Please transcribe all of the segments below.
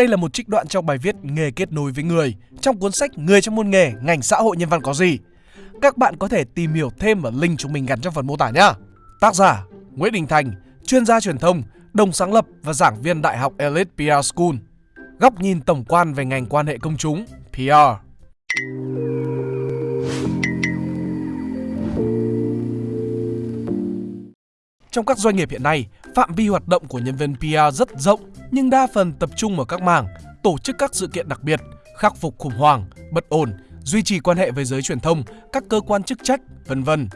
Đây là một trích đoạn trong bài viết Nghề kết nối với người trong cuốn sách Người trong môn nghề, ngành xã hội nhân văn có gì. Các bạn có thể tìm hiểu thêm ở link chúng mình gắn trong phần mô tả nhé. Tác giả Nguyễn Đình Thành, chuyên gia truyền thông, đồng sáng lập và giảng viên Đại học Elite PR School. Góc nhìn tổng quan về ngành quan hệ công chúng, PR. Trong các doanh nghiệp hiện nay, phạm vi hoạt động của nhân viên PR rất rộng nhưng đa phần tập trung ở các mảng tổ chức các sự kiện đặc biệt, khắc phục khủng hoảng, bất ổn, duy trì quan hệ với giới truyền thông, các cơ quan chức trách, vân vân.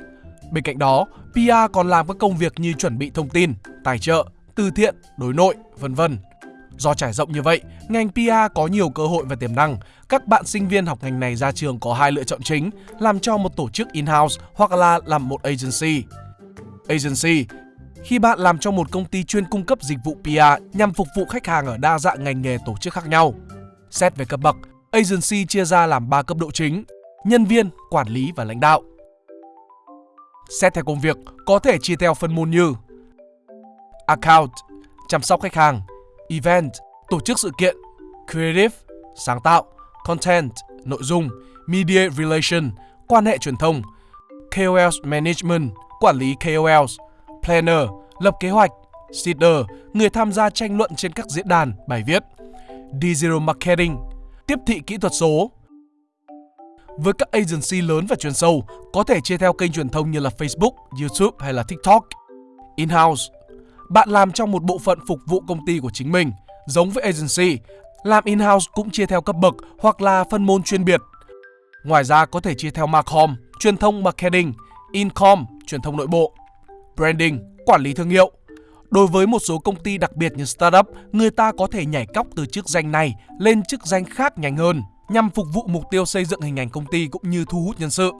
Bên cạnh đó, PR còn làm các công việc như chuẩn bị thông tin, tài trợ, từ thiện, đối nội, vân vân. Do trải rộng như vậy, ngành PR có nhiều cơ hội và tiềm năng. Các bạn sinh viên học ngành này ra trường có hai lựa chọn chính, làm cho một tổ chức in-house hoặc là làm một agency. Agency khi bạn làm cho một công ty chuyên cung cấp dịch vụ PR nhằm phục vụ khách hàng ở đa dạng ngành nghề tổ chức khác nhau. Xét về cấp bậc, agency chia ra làm 3 cấp độ chính: nhân viên, quản lý và lãnh đạo. Xét theo công việc, có thể chia theo phân môn như Account, chăm sóc khách hàng, Event, tổ chức sự kiện, Creative, sáng tạo, Content, nội dung, Media Relation, quan hệ truyền thông, KOL Management, quản lý KOLs, Planner, lập kế hoạch, Seeder, người tham gia tranh luận trên các diễn đàn, bài viết, Digital Marketing, tiếp thị kỹ thuật số. Với các agency lớn và chuyên sâu, có thể chia theo kênh truyền thông như là Facebook, YouTube hay là TikTok. In-house, bạn làm trong một bộ phận phục vụ công ty của chính mình, giống với agency. Làm in-house cũng chia theo cấp bậc hoặc là phân môn chuyên biệt. Ngoài ra có thể chia theo Marcom, truyền thông marketing, Incom, truyền thông nội bộ, Branding, quản lý thương hiệu. Đối với một số công ty đặc biệt như startup, người ta có thể nhảy cóc từ chức danh này lên chức danh khác nhanh hơn nhằm phục vụ mục tiêu xây dựng hình ảnh công ty cũng như thu hút nhân sự.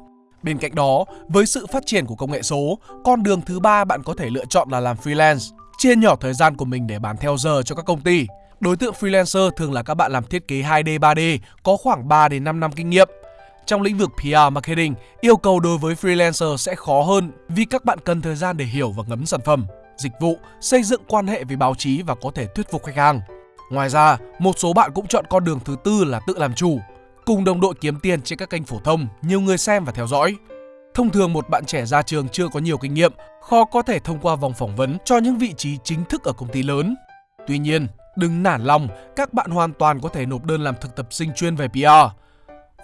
Bên cạnh đó, với sự phát triển của công nghệ số, con đường thứ ba bạn có thể lựa chọn là làm freelance, chia nhỏ thời gian của mình để bán theo giờ cho các công ty. Đối tượng freelancer thường là các bạn làm thiết kế 2D, 3D, có khoảng 3 đến 5 năm kinh nghiệm. Trong lĩnh vực PR marketing, yêu cầu đối với freelancer sẽ khó hơn vì các bạn cần thời gian để hiểu và ngấm sản phẩm, dịch vụ, xây dựng quan hệ với báo chí và có thể thuyết phục khách hàng. Ngoài ra, một số bạn cũng chọn con đường thứ tư là tự làm chủ, cùng đồng đội kiếm tiền trên các kênh phổ thông, nhiều người xem và theo dõi. Thông thường một bạn trẻ ra trường chưa có nhiều kinh nghiệm, khó có thể thông qua vòng phỏng vấn cho những vị trí chính thức ở công ty lớn. Tuy nhiên, đừng nản lòng, các bạn hoàn toàn có thể nộp đơn làm thực tập sinh chuyên về PR.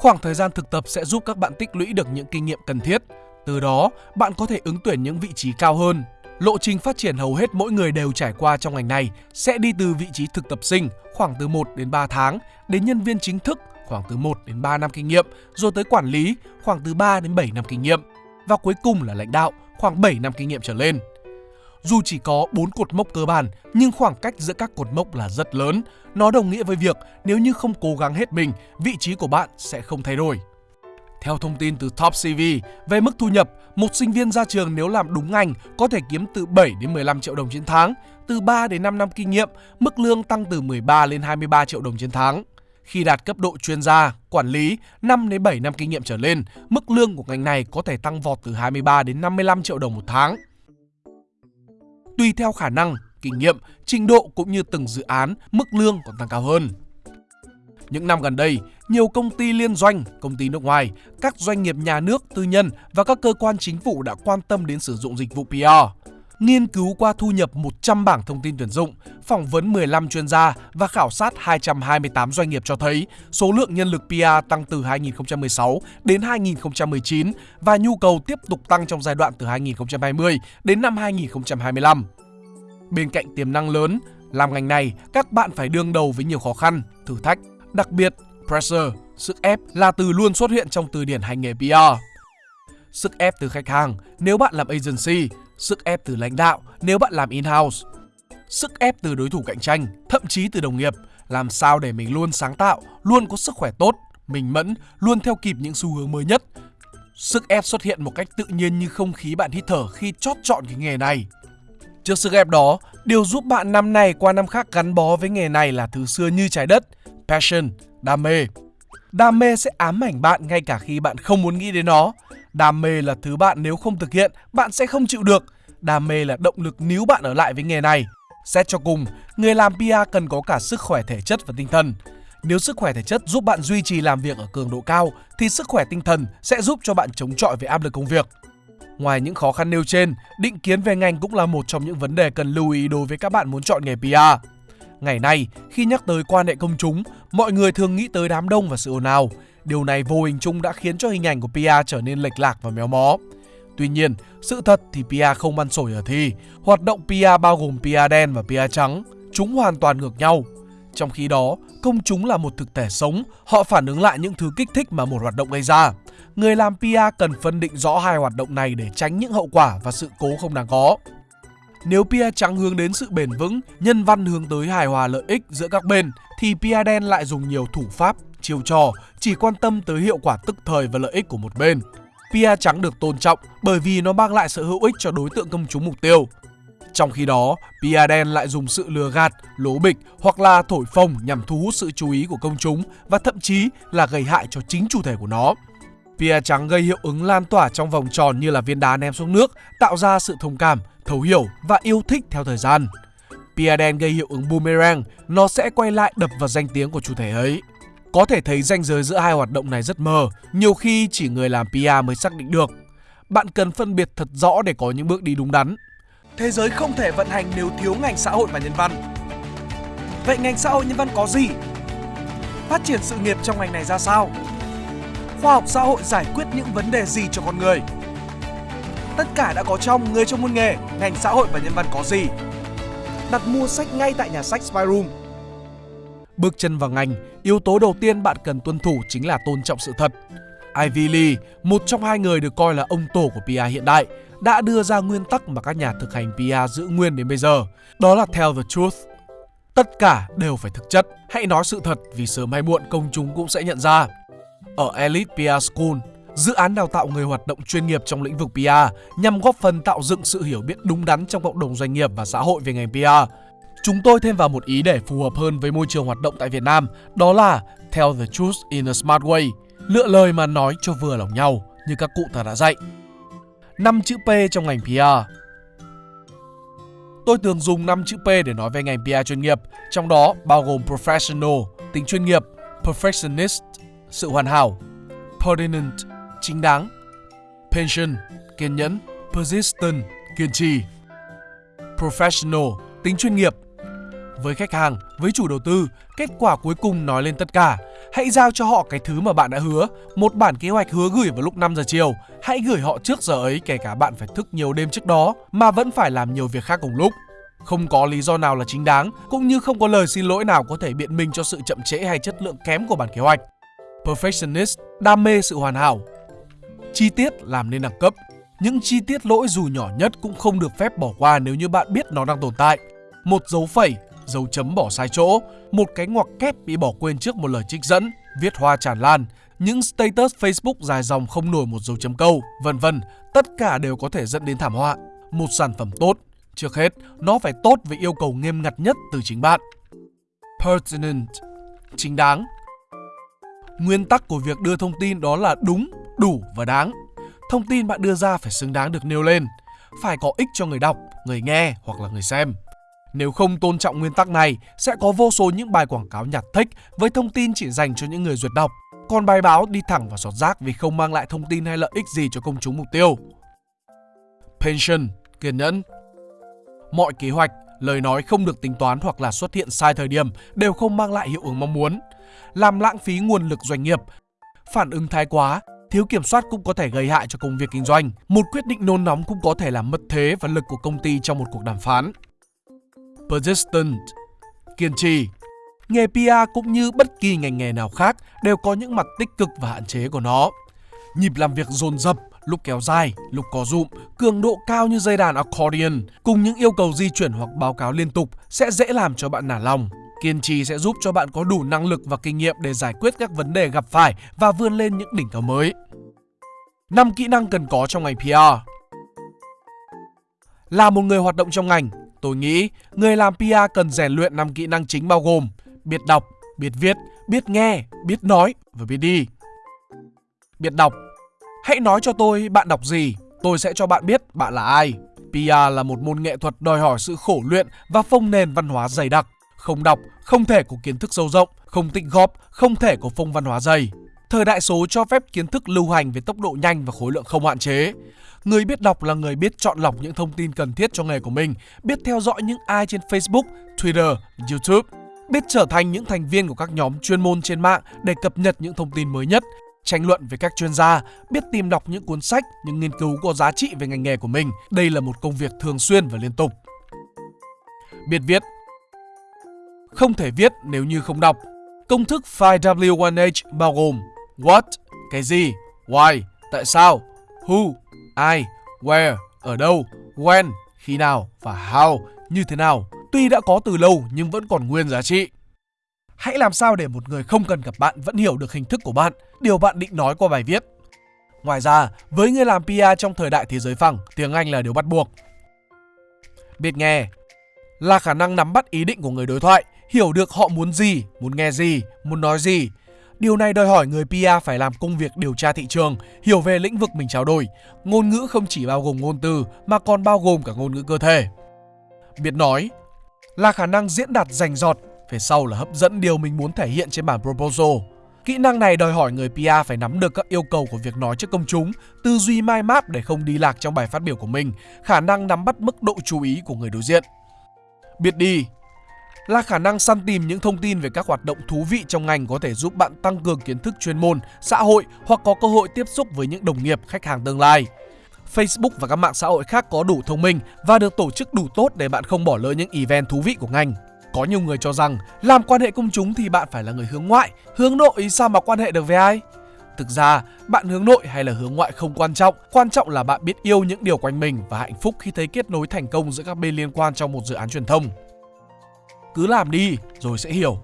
Khoảng thời gian thực tập sẽ giúp các bạn tích lũy được những kinh nghiệm cần thiết. Từ đó, bạn có thể ứng tuyển những vị trí cao hơn. Lộ trình phát triển hầu hết mỗi người đều trải qua trong ngành này sẽ đi từ vị trí thực tập sinh khoảng từ 1 đến 3 tháng đến nhân viên chính thức khoảng từ 1 đến 3 năm kinh nghiệm, rồi tới quản lý khoảng từ 3 đến 7 năm kinh nghiệm và cuối cùng là lãnh đạo khoảng 7 năm kinh nghiệm trở lên. Dù chỉ có 4 cột mốc cơ bản nhưng khoảng cách giữa các cột mốc là rất lớn. Nó đồng nghĩa với việc nếu như không cố gắng hết mình, vị trí của bạn sẽ không thay đổi. Theo thông tin từ Top CV về mức thu nhập, một sinh viên ra trường nếu làm đúng ngành có thể kiếm từ 7 đến 15 triệu đồng trên tháng, từ 3 đến 5 năm kinh nghiệm, mức lương tăng từ 13 lên 23 triệu đồng trên tháng. Khi đạt cấp độ chuyên gia, quản lý 5 đến 7 năm kinh nghiệm trở lên, mức lương của ngành này có thể tăng vọt từ 23 đến 55 triệu đồng một tháng. Tùy theo khả năng, kinh nghiệm, trình độ cũng như từng dự án, mức lương còn tăng cao hơn. Những năm gần đây, nhiều công ty liên doanh, công ty nước ngoài, các doanh nghiệp nhà nước, tư nhân và các cơ quan chính phủ đã quan tâm đến sử dụng dịch vụ PR. Nghiên cứu qua thu nhập 100 bảng thông tin tuyển dụng, phỏng vấn 15 chuyên gia và khảo sát 228 doanh nghiệp cho thấy số lượng nhân lực PR tăng từ 2016 đến 2019 và nhu cầu tiếp tục tăng trong giai đoạn từ 2020 đến năm 2025. Bên cạnh tiềm năng lớn, làm ngành này các bạn phải đương đầu với nhiều khó khăn, thử thách, đặc biệt pressure, sức ép là từ luôn xuất hiện trong từ điển hành nghề PR. Sức ép từ khách hàng nếu bạn làm agency, sức ép từ lãnh đạo nếu bạn làm in-house, sức ép từ đối thủ cạnh tranh, thậm chí từ đồng nghiệp, làm sao để mình luôn sáng tạo, luôn có sức khỏe tốt, mình mẫn, luôn theo kịp những xu hướng mới nhất. Sức ép xuất hiện một cách tự nhiên như không khí bạn hít thở khi chót chọn cái nghề này. Trước sức ép đó, điều giúp bạn năm này qua năm khác gắn bó với nghề này là thứ xưa như trái đất, passion, đam mê. Đam mê sẽ ám ảnh bạn ngay cả khi bạn không muốn nghĩ đến nó. Đam mê là thứ bạn nếu không thực hiện, bạn sẽ không chịu được. Đam mê là động lực níu bạn ở lại với nghề này. Xét cho cùng, người làm PR cần có cả sức khỏe thể chất và tinh thần. Nếu sức khỏe thể chất giúp bạn duy trì làm việc ở cường độ cao thì sức khỏe tinh thần sẽ giúp cho bạn chống chọi với áp lực công việc. Ngoài những khó khăn nêu trên, định kiến về ngành cũng là một trong những vấn đề cần lưu ý đối với các bạn muốn chọn nghề PR. Ngày nay, khi nhắc tới quan hệ công chúng, mọi người thường nghĩ tới đám đông và sự ồn ào. Điều này vô hình chung đã khiến cho hình ảnh của PiA trở nên lệch lạc và méo mó. Tuy nhiên, sự thật thì PiA không ăn sổi ở thi. Hoạt động PiA bao gồm PiA đen và PiA trắng. Chúng hoàn toàn ngược nhau. Trong khi đó, công chúng là một thực thể sống, họ phản ứng lại những thứ kích thích mà một hoạt động gây ra. Người làm PR cần phân định rõ hai hoạt động này để tránh những hậu quả và sự cố không đáng có. Nếu PR trắng hướng đến sự bền vững, nhân văn hướng tới hài hòa lợi ích giữa các bên, thì PR đen lại dùng nhiều thủ pháp, chiêu trò, chỉ quan tâm tới hiệu quả tức thời và lợi ích của một bên. PR trắng được tôn trọng bởi vì nó mang lại sự hữu ích cho đối tượng công chúng mục tiêu. Trong khi đó, PR đen lại dùng sự lừa gạt, lố bịch hoặc là thổi phồng nhằm thu hút sự chú ý của công chúng và thậm chí là gây hại cho chính chủ thể của nó. PR trắng gây hiệu ứng lan tỏa trong vòng tròn như là viên đá ném xuống nước, tạo ra sự thông cảm, thấu hiểu và yêu thích theo thời gian. PR đen gây hiệu ứng boomerang, nó sẽ quay lại đập vào danh tiếng của chủ thể ấy. Có thể thấy ranh giới giữa hai hoạt động này rất mờ, nhiều khi chỉ người làm PR mới xác định được. Bạn cần phân biệt thật rõ để có những bước đi đúng đắn. Thế giới không thể vận hành nếu thiếu ngành xã hội và nhân văn. Vậy ngành xã hội nhân văn có gì? Phát triển sự nghiệp trong ngành này ra sao? Khoa học xã hội giải quyết những vấn đề gì cho con người? Tất cả đã có trong Người trong môn nghề, ngành xã hội và nhân văn có gì? Đặt mua sách ngay tại nhà sách Spyroom. Bước chân vào ngành, yếu tố đầu tiên bạn cần tuân thủ chính là tôn trọng sự thật. Ivy Lee, một trong hai người được coi là ông tổ của PR hiện đại, đã đưa ra nguyên tắc mà các nhà thực hành PR giữ nguyên đến bây giờ. Đó là tell the truth. Tất cả đều phải thực chất. Hãy nói sự thật vì sớm hay muộn công chúng cũng sẽ nhận ra. Ở Elite PR School, dự án đào tạo người hoạt động chuyên nghiệp trong lĩnh vực PR nhằm góp phần tạo dựng sự hiểu biết đúng đắn trong cộng đồng doanh nghiệp và xã hội về ngành PR. Chúng tôi thêm vào một ý để phù hợp hơn với môi trường hoạt động tại Việt Nam, đó là tell the truth in a smart way, lựa lời mà nói cho vừa lòng nhau như các cụ ta đã dạy. Năm chữ P trong ngành PR Tôi thường dùng 5 chữ P để nói về ngành PR chuyên nghiệp, trong đó bao gồm professional, tính chuyên nghiệp, perfectionist, sự hoàn hảo, pertinent, chính đáng, patient, kiên nhẫn, persistent, kiên trì, professional, tính chuyên nghiệp. Với khách hàng, với chủ đầu tư, kết quả cuối cùng nói lên tất cả. Hãy giao cho họ cái thứ mà bạn đã hứa, một bản kế hoạch hứa gửi vào lúc 5 giờ chiều. Hãy gửi họ trước giờ ấy kể cả bạn phải thức nhiều đêm trước đó mà vẫn phải làm nhiều việc khác cùng lúc. Không có lý do nào là chính đáng, cũng như không có lời xin lỗi nào có thể biện minh cho sự chậm trễ hay chất lượng kém của bản kế hoạch. Perfectionist, đam mê sự hoàn hảo. Chi tiết làm nên đẳng cấp. Những chi tiết lỗi dù nhỏ nhất cũng không được phép bỏ qua nếu như bạn biết nó đang tồn tại. Một dấu phẩy, dấu chấm bỏ sai chỗ, một cái ngoặc kép bị bỏ quên trước một lời trích dẫn, viết hoa tràn lan, những status Facebook dài dòng không nổi một dấu chấm câu, vân vân, tất cả đều có thể dẫn đến thảm họa. Một sản phẩm tốt, trước hết, nó phải tốt với yêu cầu nghiêm ngặt nhất từ chính bạn. Pertinent, chính đáng, Nguyên tắc của việc đưa thông tin đó là đúng, đủ và đáng. Thông tin bạn đưa ra phải xứng đáng được nêu lên, phải có ích cho người đọc, người nghe hoặc là người xem. Nếu không tôn trọng nguyên tắc này, sẽ có vô số những bài quảng cáo nhạt thích với thông tin chỉ dành cho những người duyệt đọc. Còn bài báo đi thẳng vào sọt rác vì không mang lại thông tin hay lợi ích gì cho công chúng mục tiêu. Pension, kiên nhẫn. Mọi kế hoạch, lời nói không được tính toán hoặc là xuất hiện sai thời điểm đều không mang lại hiệu ứng mong muốn làm lãng phí nguồn lực doanh nghiệp. Phản ứng thái quá, thiếu kiểm soát cũng có thể gây hại cho công việc kinh doanh. Một quyết định nôn nóng cũng có thể làm mất thế và lực của công ty trong một cuộc đàm phán. Persistent Kiên trì Nghề PR cũng như bất kỳ ngành nghề nào khác đều có những mặt tích cực và hạn chế của nó. Nhịp làm việc dồn dập, lúc kéo dài, lúc có rụm, cường độ cao như dây đàn accordion cùng những yêu cầu di chuyển hoặc báo cáo liên tục sẽ dễ làm cho bạn nản lòng. Kiên trì sẽ giúp cho bạn có đủ năng lực và kinh nghiệm để giải quyết các vấn đề gặp phải và vươn lên những đỉnh cao mới. 5 kỹ năng cần có trong ngành PR Là một người hoạt động trong ngành, tôi nghĩ người làm PR cần rèn luyện 5 kỹ năng chính bao gồm biết đọc, biết viết, biết nghe, biết nói và biết đi. Biết đọc Hãy nói cho tôi bạn đọc gì, tôi sẽ cho bạn biết bạn là ai. PR là một môn nghệ thuật đòi hỏi sự khổ luyện và phong nền văn hóa dày đặc. Không đọc, không thể có kiến thức sâu rộng, không tích góp, không thể có phong văn hóa dày. Thời đại số cho phép kiến thức lưu hành với tốc độ nhanh và khối lượng không hạn chế. Người biết đọc là người biết chọn lọc những thông tin cần thiết cho nghề của mình, biết theo dõi những ai trên Facebook, Twitter, YouTube, biết trở thành những thành viên của các nhóm chuyên môn trên mạng để cập nhật những thông tin mới nhất, tranh luận với các chuyên gia, biết tìm đọc những cuốn sách, những nghiên cứu có giá trị về ngành nghề của mình. Đây là một công việc thường xuyên và liên tục. Biết viết Không thể viết nếu như không đọc. Công thức 5W1H bao gồm What, cái gì, Why, tại sao, Who, ai, Where, ở đâu, When, khi nào và How, như thế nào. Tuy đã có từ lâu nhưng vẫn còn nguyên giá trị. Hãy làm sao để một người không cần gặp bạn vẫn hiểu được hình thức của bạn, điều bạn định nói qua bài viết. Ngoài ra, với người làm PR trong thời đại thế giới phẳng, tiếng Anh là điều bắt buộc. Biết nghe là khả năng nắm bắt ý định của người đối thoại, hiểu được họ muốn gì, muốn nghe gì, muốn nói gì. Điều này đòi hỏi người PR phải làm công việc điều tra thị trường, hiểu về lĩnh vực mình trao đổi. Ngôn ngữ không chỉ bao gồm ngôn từ mà còn bao gồm cả ngôn ngữ cơ thể. Biết nói là khả năng diễn đạt rành rọt, về sau là hấp dẫn điều mình muốn thể hiện trên bản proposal. Kỹ năng này đòi hỏi người PR phải nắm được các yêu cầu của việc nói trước công chúng, tư duy mai map để không đi lạc trong bài phát biểu của mình, khả năng nắm bắt mức độ chú ý của người đối diện. Biết đi là khả năng săn tìm những thông tin về các hoạt động thú vị trong ngành có thể giúp bạn tăng cường kiến thức chuyên môn, xã hội hoặc có cơ hội tiếp xúc với những đồng nghiệp, khách hàng tương lai. Facebook và các mạng xã hội khác có đủ thông minh và được tổ chức đủ tốt để bạn không bỏ lỡ những event thú vị của ngành. Có nhiều người cho rằng làm quan hệ công chúng thì bạn phải là người hướng ngoại, hướng nội sao mà quan hệ được với ai? Thực ra, bạn hướng nội hay là hướng ngoại không quan trọng, quan trọng là bạn biết yêu những điều quanh mình và hạnh phúc khi thấy kết nối thành công giữa các bên liên quan trong một dự án truyền thông. Cứ làm đi rồi sẽ hiểu.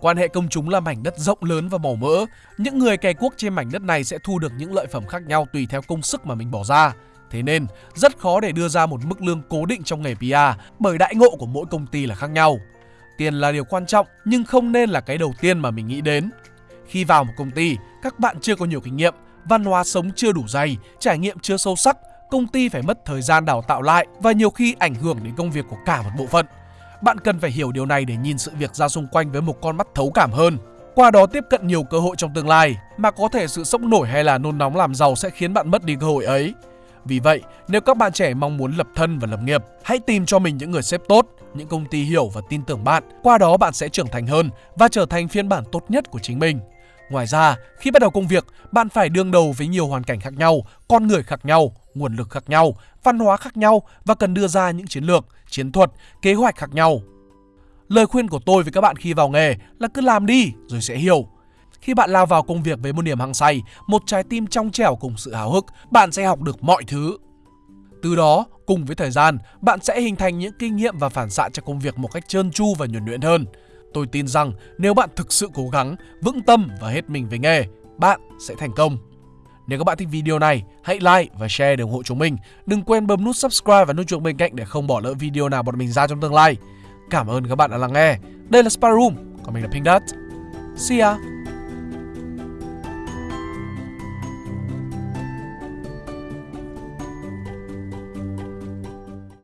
Quan hệ công chúng là mảnh đất rộng lớn và màu mỡ. Những người cày cuốc trên mảnh đất này sẽ thu được những lợi phẩm khác nhau tùy theo công sức mà mình bỏ ra. Thế nên, rất khó để đưa ra một mức lương cố định trong nghề PR bởi đại ngộ của mỗi công ty là khác nhau. Tiền là điều quan trọng nhưng không nên là cái đầu tiên mà mình nghĩ đến. Khi vào một công ty, các bạn chưa có nhiều kinh nghiệm, văn hóa sống chưa đủ dày, trải nghiệm chưa sâu sắc, công ty phải mất thời gian đào tạo lại và nhiều khi ảnh hưởng đến công việc của cả một bộ phận. Bạn cần phải hiểu điều này để nhìn sự việc ra xung quanh với một con mắt thấu cảm hơn. Qua đó tiếp cận nhiều cơ hội trong tương lai mà có thể sự sốc nổi hay là nôn nóng làm giàu sẽ khiến bạn mất đi cơ hội ấy. Vì vậy, nếu các bạn trẻ mong muốn lập thân và lập nghiệp, hãy tìm cho mình những người sếp tốt, những công ty hiểu và tin tưởng bạn. Qua đó bạn sẽ trưởng thành hơn và trở thành phiên bản tốt nhất của chính mình. Ngoài ra, khi bắt đầu công việc, bạn phải đương đầu với nhiều hoàn cảnh khác nhau, con người khác nhau, nguồn lực khác nhau, văn hóa khác nhau và cần đưa ra những chiến lược, chiến thuật, kế hoạch khác nhau. Lời khuyên của tôi với các bạn khi vào nghề là cứ làm đi rồi sẽ hiểu. Khi bạn lao vào công việc với một niềm hăng say, một trái tim trong trẻo cùng sự háo hức, bạn sẽ học được mọi thứ. Từ đó, cùng với thời gian, bạn sẽ hình thành những kinh nghiệm và phản xạ cho công việc một cách trơn tru và nhuần nhuyễn hơn. Tôi tin rằng nếu bạn thực sự cố gắng, vững tâm và hết mình với nghề, bạn sẽ thành công. Nếu các bạn thích video này, hãy like và share để ủng hộ chúng mình. Đừng quên bấm nút subscribe và nút chuông bên cạnh để không bỏ lỡ video nào bọn mình ra trong tương lai. Cảm ơn các bạn đã lắng nghe. Đây là Spy Room, còn mình là Pink Dot. See ya!